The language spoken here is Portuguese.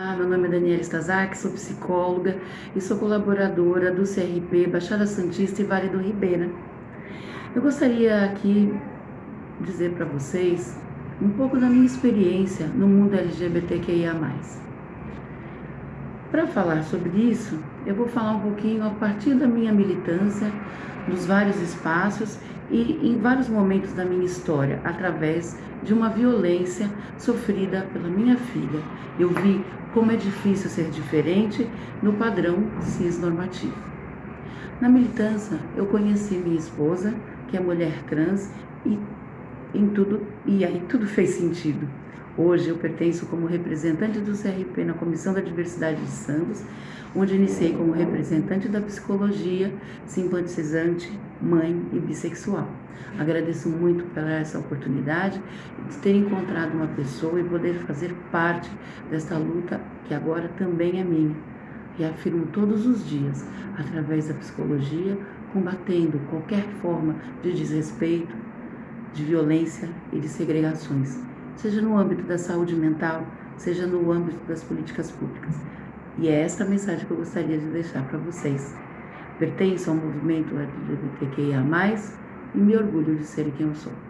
Olá, meu nome é Daniela Stazak, sou psicóloga e sou colaboradora do CRP Baixada Santista e Vale do Ribeira. Eu gostaria aqui dizer para vocês um pouco da minha experiência no mundo LGBTQIA+. Para falar sobre isso, eu vou falar um pouquinho a partir da minha militância, nos vários espaços e em vários momentos da minha história, através de uma violência sofrida pela minha filha. Eu vi como é difícil ser diferente no padrão cis normativo. Na militância, eu conheci minha esposa, que é mulher trans, e em tudo e aí tudo fez sentido. Hoje eu pertenço como representante do CRP na Comissão da Diversidade de Santos, onde iniciei como representante da psicologia, simpatizante, mãe e bissexual. Agradeço muito pela essa oportunidade de ter encontrado uma pessoa e poder fazer parte desta luta que agora também é minha. E afirmo todos os dias, através da psicologia, combatendo qualquer forma de desrespeito, de violência e de segregações seja no âmbito da saúde mental, seja no âmbito das políticas públicas. E é esta a mensagem que eu gostaria de deixar para vocês. Pertenço ao movimento LGBTQIA+, e me orgulho de ser quem eu sou.